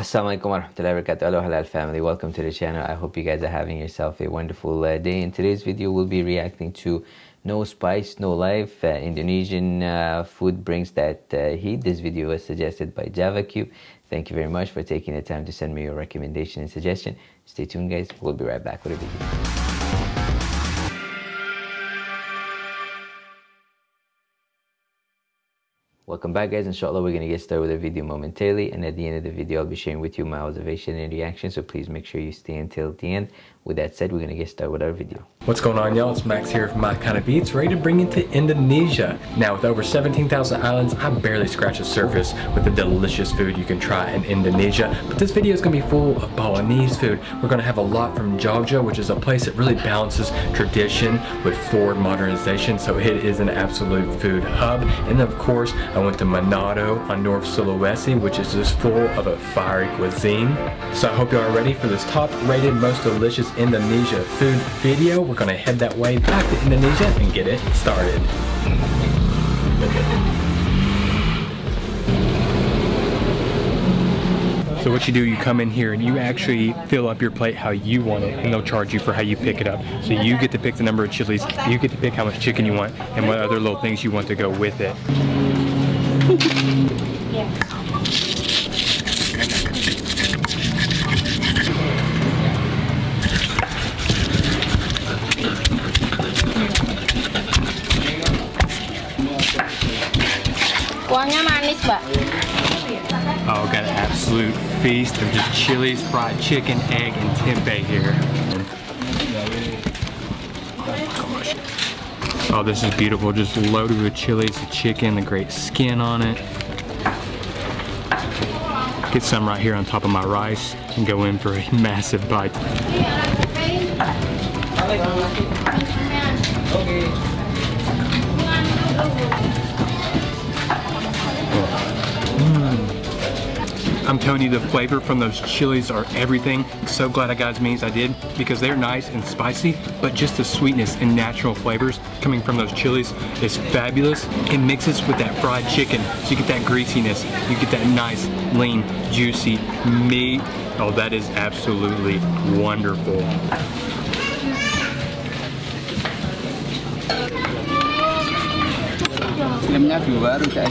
Assalamualaikum warahmatullahi wabarakatuh. Halal family. Welcome to the channel. I hope you guys are having yourself a wonderful uh, day. In today's video, we'll be reacting to No Spice, No Life. Uh, Indonesian uh, food brings that uh, heat. This video was suggested by JavaCube. Thank you very much for taking the time to send me your recommendation and suggestion. Stay tuned guys. We'll be right back with a video. Welcome back guys, inshallah we're going to get started with the video momentarily and at the end of the video I'll be sharing with you my observation and reaction so please make sure you stay until the end. With that said, we're going to get started with our video. What's going on y'all? It's Max here from My Kind of Meats, ready to bring you to Indonesia. Now with over 17,000 islands, I barely scratch the surface with the delicious food you can try in Indonesia. But this video is going to be full of Balinese food. We're going to have a lot from Jogja, which is a place that really balances tradition with forward modernization. So it is an absolute food hub. And of course, I went to Manado on North Sulawesi, which is just full of a fiery cuisine. So I hope you are ready for this top rated, most delicious Indonesia food video. We're gonna head that way back to Indonesia and get it started. So what you do, you come in here and you actually fill up your plate how you want it and they'll charge you for how you pick it up. So you get to pick the number of chilies, you get to pick how much chicken you want and what other little things you want to go with it. Kuahnya manis, Mbak. Oh, got an absolute feast of just chilies, fried chicken, egg, and tempeh here. Oh, this is beautiful. Just loaded with chilies, the chicken, the great skin on it. Get some right here on top of my rice and go in for a massive bite. I'm telling you, the flavor from those chilies are everything. So glad I got as many as I did because they're nice and spicy, but just the sweetness and natural flavors coming from those chilies is fabulous. It mixes with that fried chicken, so you get that greasiness, you get that nice, lean, juicy meat. Oh, that is absolutely wonderful.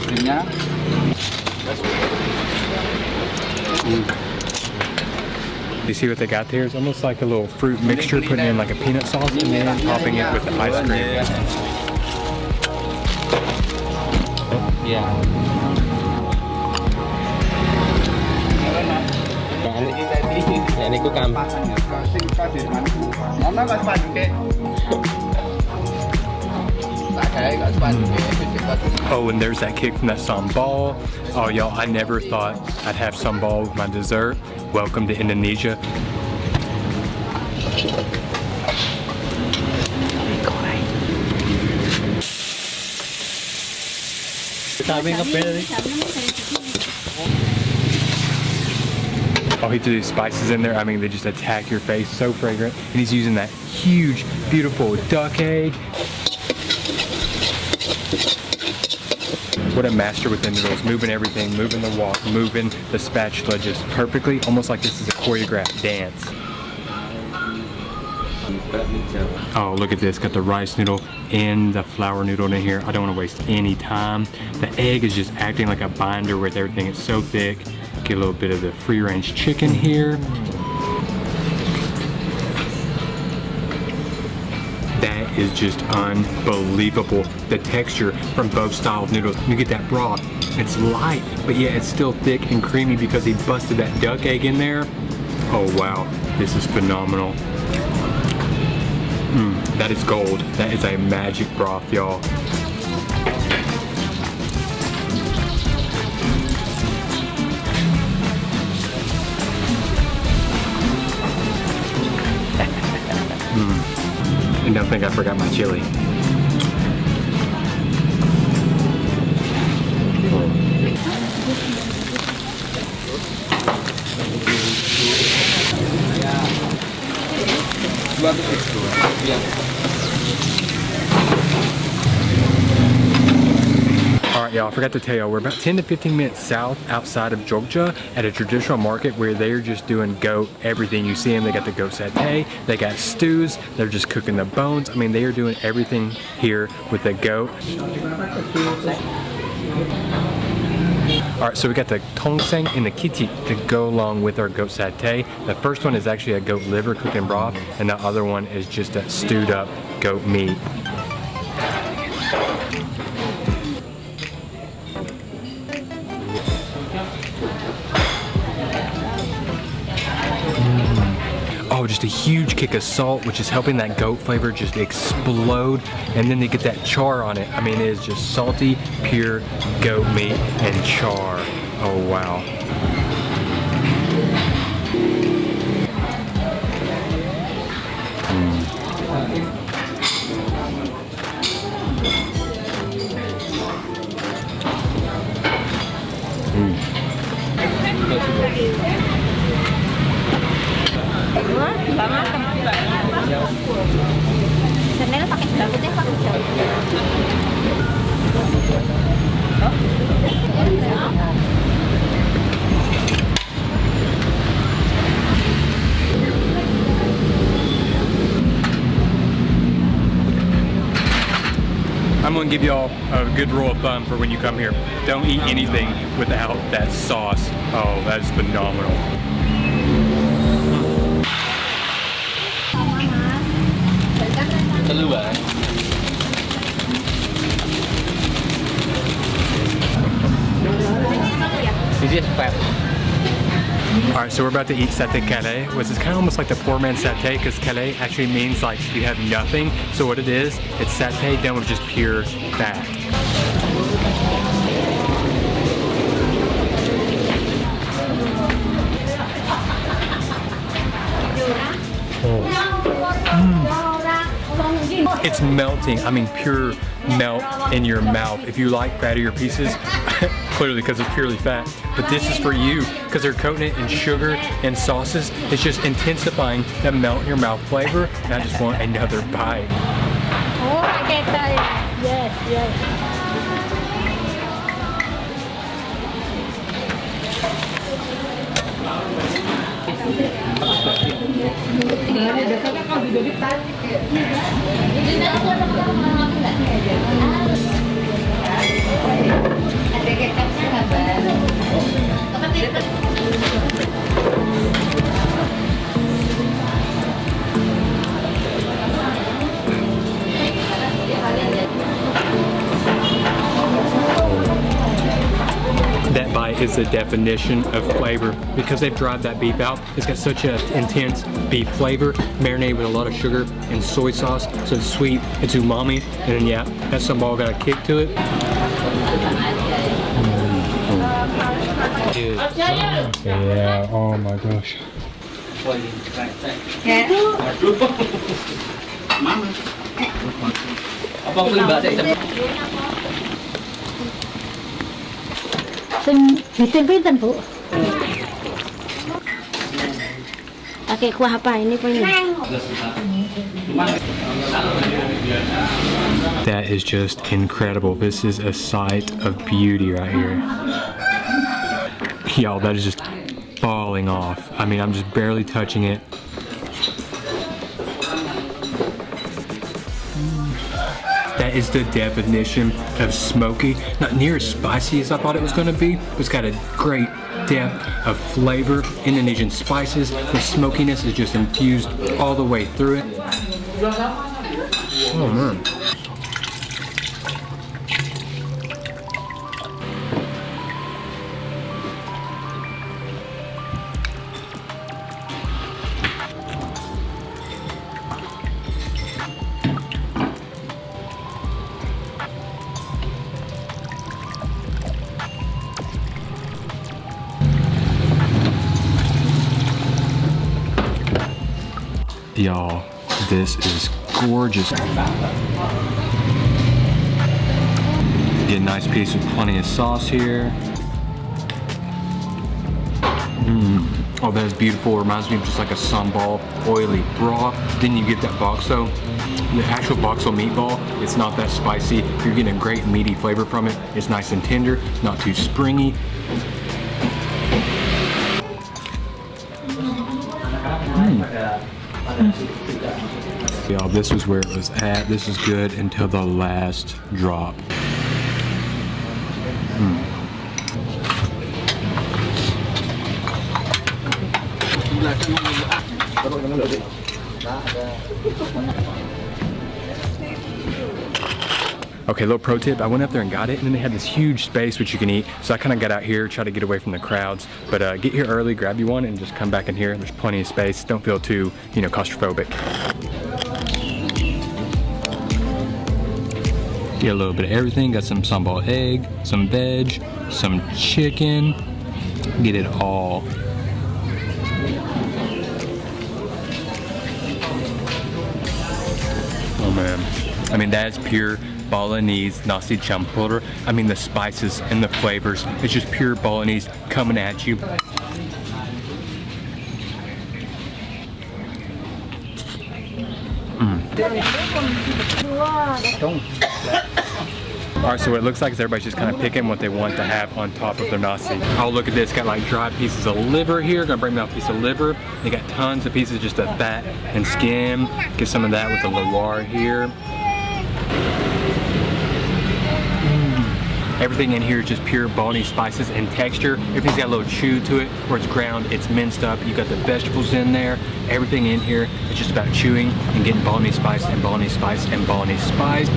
Krimnya. Mm. You see what they got there? It's almost like a little fruit mixture, putting in like a peanut sauce and then topping it with the ice cream. Yeah. Ini ku kampak. Mama nggak sepatu Oh, and there's that kick from that sambal. Oh, y'all, I never thought I'd have sambal with my dessert. Welcome to Indonesia. Oh, he threw these spices in there. I mean, they just attack your face. So fragrant. And he's using that huge, beautiful duck egg. What a master with noodles, moving everything, moving the wok, moving the spatula just perfectly, almost like this is a choreographed dance. Oh, look at this, got the rice noodle and the flour noodle in here. I don't want to waste any time. The egg is just acting like a binder with everything. It's so thick. Get a little bit of the free range chicken here. Is just unbelievable. The texture from both style of noodles. You get that broth. It's light, but yeah, it's still thick and creamy because he busted that duck egg in there. Oh wow, this is phenomenal. Mm, that is gold. That is a magic broth, y'all. Think I forgot my chili. Alright y'all, I forgot to tell y'all, we're about 10 to 15 minutes south outside of Jogja at a traditional market where they're just doing goat everything. You see them, they got the goat satay, they got stews, they're just cooking the bones. I mean, they are doing everything here with the goat. Alright, so we got the tongseng and the kiti to go along with our goat satay. The first one is actually a goat liver cooked in broth, and the other one is just a stewed up goat meat. Oh, just a huge kick of salt, which is helping that goat flavor just explode. And then they get that char on it. I mean, it is just salty, pure goat meat and char. Oh, wow. I'm gonna give y'all a good rule of thumb for when you come here. Don't eat anything without that sauce. Oh, that is phenomenal. Is this crap? All right, so we're about to eat satay kere, which is kind of almost like the poor man's satay because kere actually means like you have nothing. So what it is, it's satay done with just pure fat. Oh. It's melting. I mean, pure melt in your mouth. If you like fattier pieces, clearly because it's purely fat. But this is for you because they're coating it in sugar and sauces. It's just intensifying that melt in your mouth flavor. And I just want another bite. Oh, pakai tali. Yes, yes. Is the definition of flavor because they've dried that beef out. It's got such an intense beef flavor, marinated with a lot of sugar and soy sauce, so it's sweet, it's umami, and then yeah, that sambal got a kick to it. Yeah, oh my gosh. Abang Pakai kuah apa ini? That is just incredible. This is a sight of beauty right here. Y'all, that is just falling off. I mean, I'm just barely touching it. That is the definition of smoky. Not near as spicy as I thought it was gonna be. It's got a great depth of flavor. Indonesian spices. The smokiness is just infused all the way through it. Oh man. Y'all, this is gorgeous. Get a nice piece with plenty of sauce here. Mmm. Oh, that is beautiful. Reminds me of just like a sambal, oily broth. Then you get that bakso. the actual bakso meatball, it's not that spicy. You're getting a great meaty flavor from it. It's nice and tender, not too springy. Mm. Y'all, this was where it was at. This is good until the last drop. Hmm. Okay, little pro tip, I went up there and got it, and then they had this huge space which you can eat, so I kind of got out here, try to get away from the crowds, but uh, get here early, grab you one, and just come back in here. There's plenty of space. Don't feel too, you know, claustrophobic. Get a little bit of everything. Got some sambal egg, some veg, some chicken. Get it all. Oh man. I mean, that is pure Balinese nasi campur. I mean, the spices and the flavors. It's just pure Balinese coming at you. Mm. All right, so what it looks like is everybody's just kind of picking what they want to have on top of their nasi. Oh, look at this, got like dried pieces of liver here. Gonna bring me a piece of liver. They got tons of pieces just of fat and skin. Get some of that with the lawar here. Everything in here is just pure Balinese spices and texture. Everything's got a little chew to it where it's ground, it's minced up. You got the vegetables in there. Everything in here is just about chewing and getting Balinese spice and Balinese spice and Balinese spice.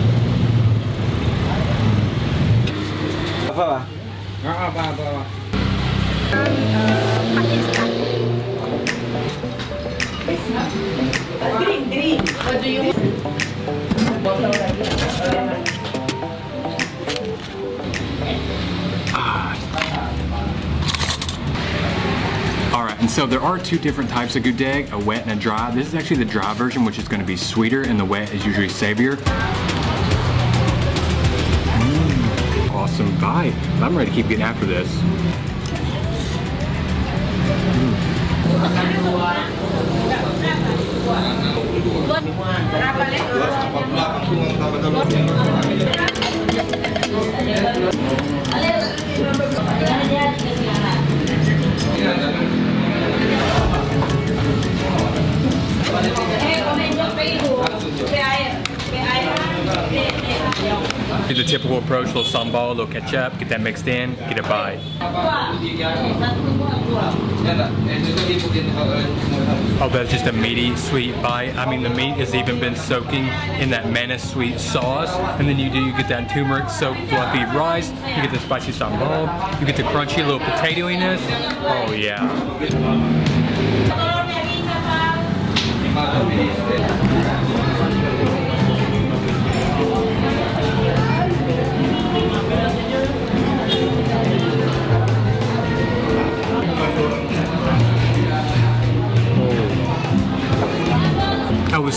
Green, green. What do you want? All right, and so there are two different types of gudeg, a wet and a dry. This is actually the dry version, which is gonna be sweeter, and the wet is usually savior. Mm, awesome bite. I'm ready to keep getting after this. Do the typical approach, little sambal, little ketchup, get that mixed in, get a bite. Oh, that's just a meaty, sweet bite. I mean, the meat has even been soaking in that menace sweet sauce. And then you do, you get that turmeric soaked fluffy rice, you get the spicy sambal, you get the crunchy little potatoiness. Oh yeah.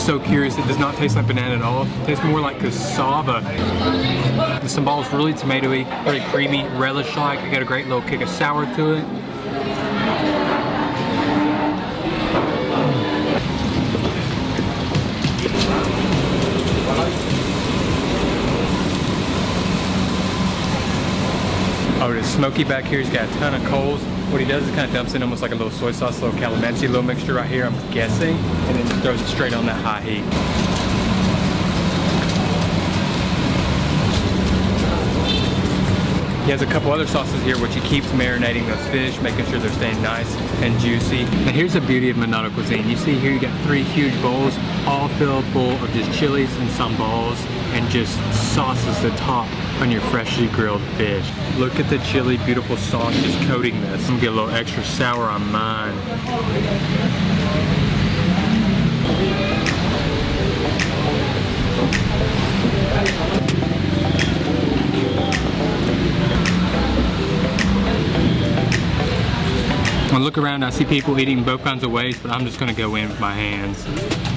So curious. It does not taste like banana at all. It tastes more like cassava. The sambal is really tomatoey, very creamy, relish-like. It got a great little kick of sour to it. Smoky back here. He's got a ton of coals. What he does is kind of dumps in almost like a little soy sauce, little calamansi, little mixture right here, I'm guessing, and then throws it straight on that high heat. He has a couple other sauces here which he keeps marinating those fish, making sure they're staying nice and juicy. Now here's the beauty of Manado cuisine. You see here you got three huge bowls, all filled full of just chilies and sambals and just sauces to top on your freshly grilled fish. Look at the chili, beautiful sauce just coating this. I'm gonna get a little extra sour on mine. I look around, I see people eating both kinds of ways, but I'm just gonna go in with my hands.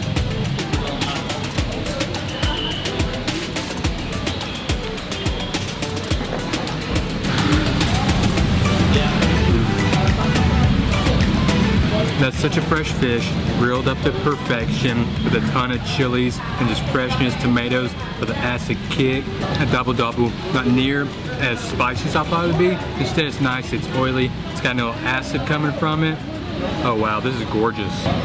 That's such a fresh fish, grilled up to perfection with a ton of chilies and just freshness, tomatoes with an acid kick. A dabu-dabu, not near as spicy as I thought it would be. Instead it's nice, it's oily, it's got no acid coming from it. Oh wow, this is gorgeous. Mm.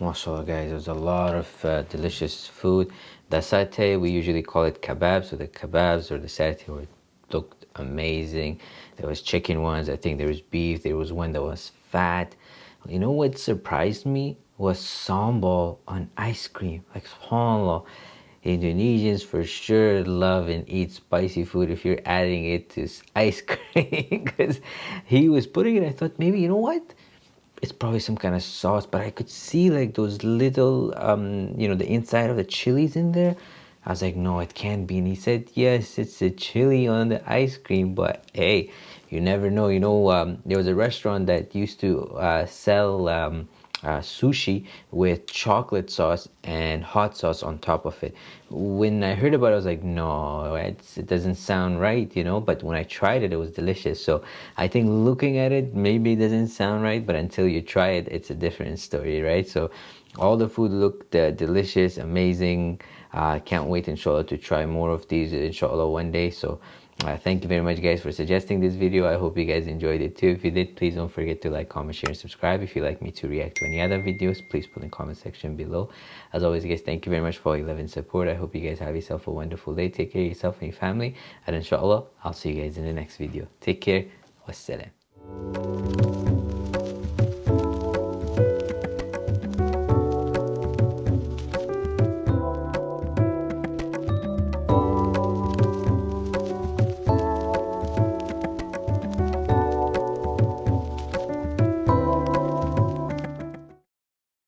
Mashallah guys, there's a lot of uh, delicious food. The satay, we usually call it kebabs, so the kebabs or the satay looked amazing. There was chicken ones, I think there was beef, there was one that was fat. You know what surprised me was sambal on ice cream. Like subhanAllah, Indonesians for sure love and eat spicy food if you're adding it to ice cream. Because he was putting it, I thought maybe, you know what? it's probably some kind of sauce, but I could see like those little, um, you know, the inside of the chilies in there. I was like, no, it can't be. And he said, yes, it's a chili on the ice cream, but hey, you never know. You know, um, there was a restaurant that used to uh, sell um, uh, sushi with chocolate sauce and hot sauce on top of it. When I heard about it, I was like, no, it doesn't sound right, you know. But when I tried it, it was delicious. So I think looking at it, maybe it doesn't sound right, but until you try it, it's a different story, right? So all the food looked uh, delicious, amazing. I uh, can't wait, inshallah, to try more of these, inshallah, one day. So uh, thank you very much guys for suggesting this video. I hope you guys enjoyed it too. If you did please don't forget to like comment share and subscribe. If you'd like me to react to any other videos please put in the comment section below. As always guys thank you very much for all your love and support. I hope you guys have yourself a wonderful day. Take care of yourself and your family. And inshallah i'll see you guys in the next video. Take care. Wassalam